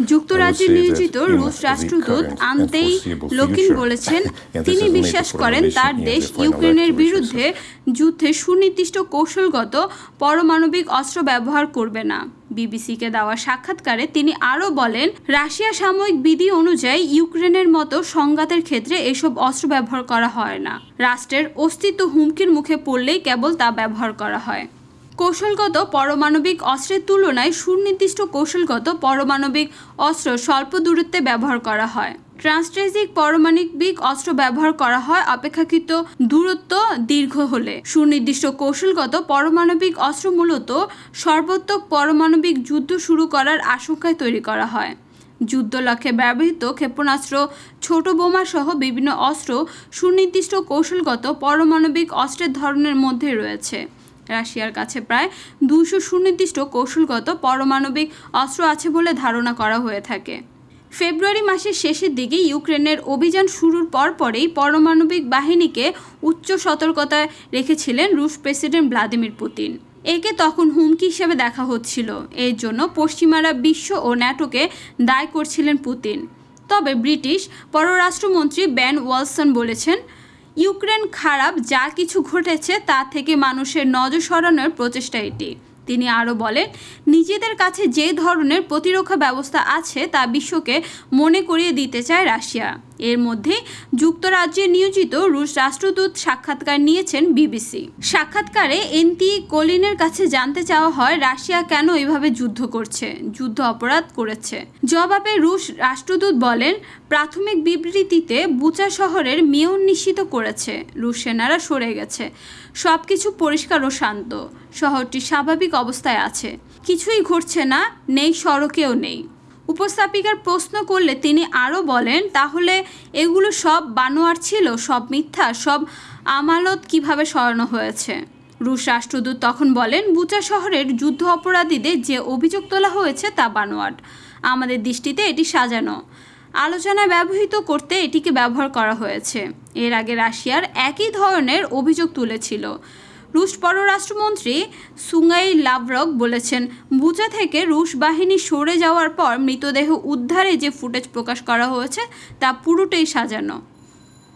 যুক্তরাজ্যে নিয়োজিত রুশ রাষ্ট্রদূত আন্তেই লোকিন বলেছেন তিনি বিশ্বাস করেন তার দেশ ইউক্রেনের বিরুদ্ধে যুদ্ধে সুনির্দিষ্ট কৌশলগত পারমাণবিক অস্ত্র ব্যবহার করবে না। বিবিসিকে দেওয়া সাক্ষাৎকারে তিনি আরও বলেন রাশিয়া সাময়িক বিধি অনুযায়ী ইউক্রেনের মতো সংঘাতের ক্ষেত্রে এসব অস্ত্র ব্যবহার করা হয় না। রাষ্ট্রের অস্তিত্ব হুমকির মুখে পড়লেই কেবল তা ব্যবহার করা হয়। কৌশলগত পারমাণবিক অস্ত্রের তুলনায় সুনির্দিষ্ট কৌশলগত পারমাণবিক অস্ত্র স্বল্প দূরত্বে ব্যবহার করা হয়। ট্রান্সট্রেজিক পারমাণবিক অস্ত্র ব্যবহার করা হয় অপেক্ষাকৃত দূরত্ব দীর্ঘ হলে। সুনির্দিষ্ট কৌশলগত পারমাণবিক অস্ত্র মূলত সর্বোত্তক পারমাণবিক যুদ্ধ শুরু করার আশঙ্কায় তৈরি করা হয়। যুদ্ধ লক্ষ্যে ব্যবহৃত ক্ষেপণাস্ত্র, ছোট বোমা সহ বিভিন্ন অস্ত্র সুনির্দিষ্ট কৌশলগত পারমাণবিক অস্ত্রের ধরনের মধ্যে রয়েছে। রাশিয়ার কাছে প্রায় দুশো সুনির্দিষ্ট কৌশলগত পারমাণবিক অস্ত্র আছে বলে ধারণা করা হয়ে থাকে। ফেব্রুয়ারি মাসের শেষের দিকে ইউক্রেনের অভিযান শুরুর পরপরেই পারমাণবিক বাহিনীকে উচ্চ সতর্কতায় রেখেছিলেন রুশ প্রেসিডেন্ট ভ্লাদিমির পুতিন। একে তখন হুমকি হিসেবে দেখা হচ্ছিল। এর জন্য পশ্চিমারা বিশ্ব ও ন্যাটোকে দায় করছিলেন পুতিন। তবে ব্রিটিশ পররাষ্ট্রমন্ত্রী ব্যান ওয়ালসন বলেছেন ইউক্রেন খারাপ যা কিছু ঘটেছে তা থেকে মানুষের নজর সরানোর প্রচেষ্টা এটি। তিনি আরও বলেন, নিজেদের কাছে যে ধরনের প্রতিরক্ষা ব্যবস্থা আছে তা বিশ্বকে মনে করিয়ে দিতে চায় রাশিয়া। এর মধ্যে যুক্তরাজ্যে নিয়োজিত রুশ রাষ্ট্রদূত সাক্ষাৎকার নিয়েছেন বিবিসি। সাক্ষাৎকারে এনটি কোলিনের কাছে জানতে চাওয়া হয়, রাশিয়া কেন এভাবে যুদ্ধ করছে, যুদ্ধ অপরাধ করেছে। জবাবে রুশ রাষ্ট্রদূত বলেন, প্রাথমিক বিবৃতিতে বুচা শহরের মেয়র নিশ্চিত করেছে, রুশ সেনারা সরে গেছে সব কিছু পরিষ্কার ও শান্ত, শহরটি স্বাভাবিক অবস্থায় আছে, কিছুই ঘটছে না, নেই, সড়কেও নেই। উপস্থাপিকার প্রশ্ন করলে তিনি আরও বলেন, তাহলে এগুলো সব বানোয়ার ছিল? সব মিথ্যা? সব আমালত কীভাবে সরানো হয়েছে? রুশ রাষ্ট্রদূত তখন বলেন, বুচা শহরের যুদ্ধ অপরাধীদের যে অভিযোগ তোলা হয়েছে তা বানোয়াট। আমাদের দৃষ্টিতে এটি সাজানো। আলোচনায় ব্যবহৃত করতে এটিকে ব্যবহার করা হয়েছে। এর আগে রাশিয়ার একই ধরনের অভিযোগ তুলেছিল। রুশ পররাষ্ট্রমন্ত্রী সুঙ্গাই লাভরক বলেছেন বুচা থেকে রুশ বাহিনী সরে যাওয়ার পর মৃতদেহ উদ্ধারে যে ফুটেজ প্রকাশ করা হয়েছে, তা পুরোটাই সাজানো।